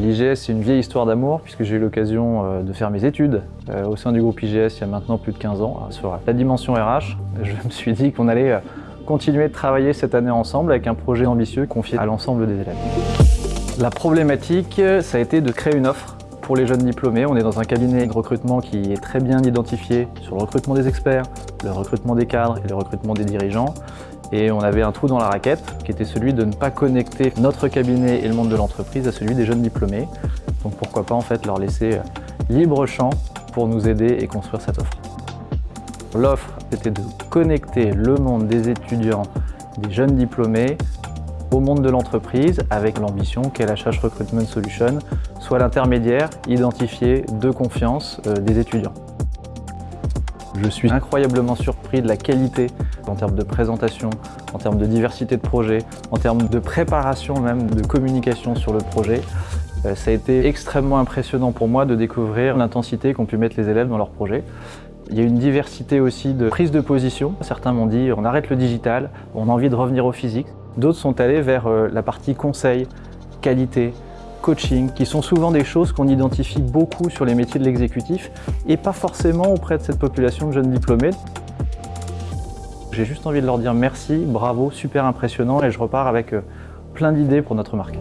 L'IGS, c'est une vieille histoire d'amour, puisque j'ai eu l'occasion euh, de faire mes études euh, au sein du groupe IGS il y a maintenant plus de 15 ans. Sur la dimension RH, je me suis dit qu'on allait euh, continuer de travailler cette année ensemble avec un projet ambitieux confié à l'ensemble des élèves. La problématique, ça a été de créer une offre pour les jeunes diplômés. On est dans un cabinet de recrutement qui est très bien identifié sur le recrutement des experts, le recrutement des cadres et le recrutement des dirigeants. Et on avait un trou dans la raquette qui était celui de ne pas connecter notre cabinet et le monde de l'entreprise à celui des jeunes diplômés. Donc pourquoi pas en fait leur laisser euh, libre champ pour nous aider et construire cette offre. L'offre, c'était de connecter le monde des étudiants, des jeunes diplômés au monde de l'entreprise avec l'ambition qu'LHH Recruitment Solution soit l'intermédiaire identifié de confiance euh, des étudiants. Je suis incroyablement surpris de la qualité en termes de présentation, en termes de diversité de projets, en termes de préparation même, de communication sur le projet. Euh, ça a été extrêmement impressionnant pour moi de découvrir l'intensité qu'ont pu mettre les élèves dans leur projet. Il y a une diversité aussi de prise de position. Certains m'ont dit on arrête le digital, on a envie de revenir au physique. D'autres sont allés vers euh, la partie conseil, qualité, coaching, qui sont souvent des choses qu'on identifie beaucoup sur les métiers de l'exécutif et pas forcément auprès de cette population de jeunes diplômés. J'ai juste envie de leur dire merci, bravo, super impressionnant et je repars avec euh, plein d'idées pour notre marque.